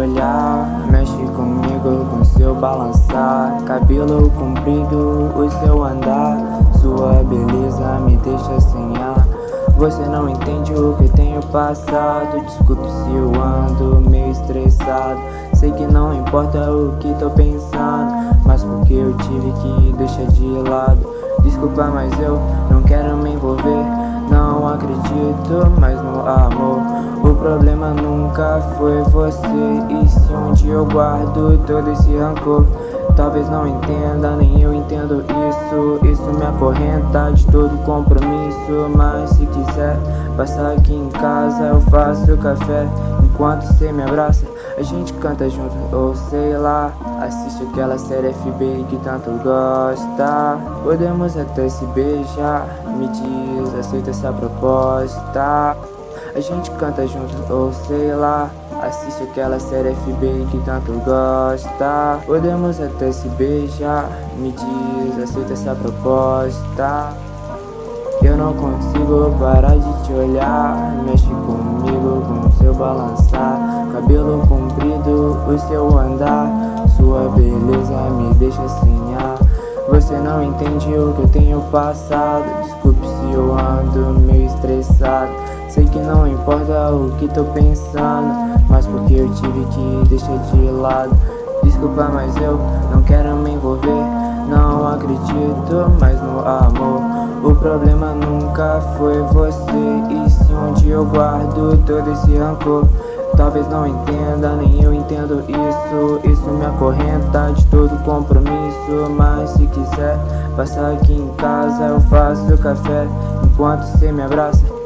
olhar. Mexe comigo com seu balançar. Cabelo comprido, o seu andar. Sua beleza me deixa sem ar. Você não entende o que tenho passado. Desculpe se eu ando meio estressado. Sei que não importa o que tô pensando Mas porque eu tive que deixar de lado? Desculpa, mas eu não quero me envolver. Não acredito O problema nunca foi você. E se onde eu guardo todo esse rancor Talvez não entenda, nem eu entendo isso. Isso me acorrenta de todo compromisso. Mas se quiser passar aqui em casa Eu faço café. Enquanto cê me abraça A gente canta junto, ou sei lá Assiste aquela série FB que tanto gosta. Podemos até se beijar. Me diz, aceita essa proposta A gente canta junto, ou sei lá. Assiste aquela série FB que tanto gosta. Podemos até se beijar. Me diz, aceita essa proposta. Eu não consigo parar de te olhar. Mexe comigo com seu balançar. Cabelo comprido, o seu andar. Sua beleza me deixa sem ar. Você não entende o que eu tenho passado. Desculpe se eu ando meio estressado Sei que não importa o que tô pensando Mas porque eu tive que deixar de lado. Desculpa, mas eu não quero me envolver Não acredito mais no amor. O problema nunca foi você E se onde eu guardo todo esse rancor. Talvez não entenda, nem eu entendo isso. Isso me acorrenta de todo compromisso Mas se quiser passar aqui em casa Eu faço café enquanto cê me abraça